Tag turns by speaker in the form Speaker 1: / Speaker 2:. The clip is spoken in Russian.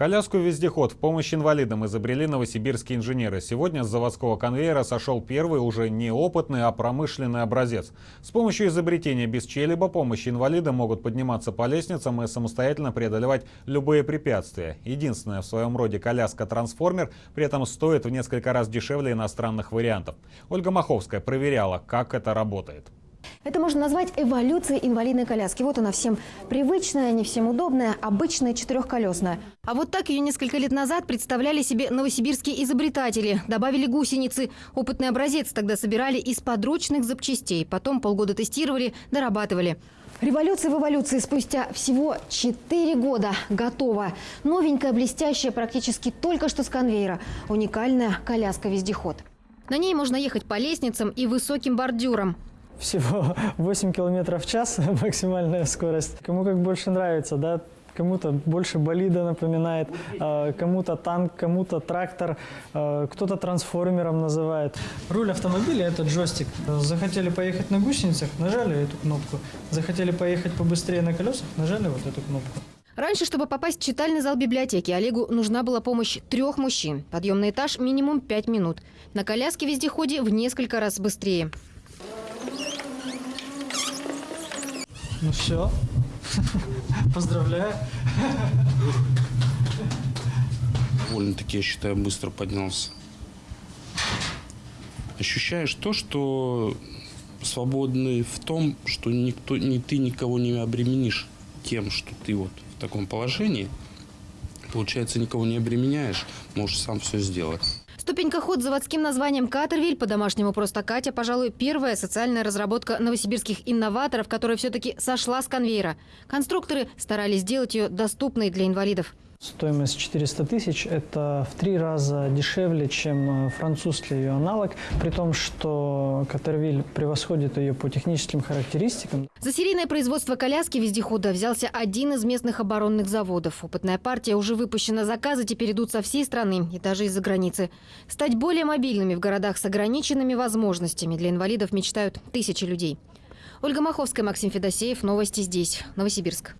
Speaker 1: Коляску-вездеход в помощь инвалидам изобрели новосибирские инженеры. Сегодня с заводского конвейера сошел первый уже не опытный, а промышленный образец. С помощью изобретения без чьей-либо помощи инвалиды могут подниматься по лестницам и самостоятельно преодолевать любые препятствия. Единственная в своем роде коляска-трансформер при этом стоит в несколько раз дешевле иностранных вариантов. Ольга Маховская проверяла, как это работает.
Speaker 2: Это можно назвать эволюцией инвалидной коляски. Вот она всем привычная, не всем удобная, обычная четырехколесная. А вот так ее несколько лет назад представляли себе новосибирские изобретатели. Добавили гусеницы. Опытный образец тогда собирали из подручных запчастей. Потом полгода тестировали, дорабатывали. Революция в эволюции спустя всего 4 года готова. Новенькая, блестящая, практически только что с конвейера. Уникальная коляска-вездеход. На ней можно ехать по лестницам и высоким бордюрам.
Speaker 3: Всего 8 километров в час максимальная скорость. Кому как больше нравится, да, кому-то больше болида напоминает, а, кому-то танк, кому-то трактор, а, кто-то трансформером называет. Руль автомобиля – это джойстик. Захотели поехать на гусеницах – нажали эту кнопку. Захотели поехать побыстрее на колесах – нажали вот эту кнопку.
Speaker 2: Раньше, чтобы попасть в читальный зал библиотеки, Олегу нужна была помощь трех мужчин. Подъем на этаж минимум пять минут. На коляске-вездеходе в несколько раз быстрее.
Speaker 3: Ну все, поздравляю.
Speaker 4: довольно-таки, я считаю, быстро поднялся. Ощущаешь то, что свободный в том, что никто, ни ты никого не обременишь тем, что ты вот в таком положении. Получается, никого не обременяешь, можешь сам все сделать.
Speaker 2: Ступенькоход с заводским названием «Катервиль», по-домашнему просто «Катя», пожалуй, первая социальная разработка новосибирских инноваторов, которая все-таки сошла с конвейера. Конструкторы старались сделать ее доступной для инвалидов.
Speaker 3: Стоимость 400 тысяч – это в три раза дешевле, чем э, французский ее аналог, при том, что Катервиль превосходит ее по техническим характеристикам.
Speaker 2: За серийное производство коляски вездехода взялся один из местных оборонных заводов. Опытная партия уже выпущена, заказы теперь идут со всей страны и даже из-за границы. Стать более мобильными в городах с ограниченными возможностями для инвалидов мечтают тысячи людей. Ольга Маховская, Максим Федосеев. Новости здесь, Новосибирск.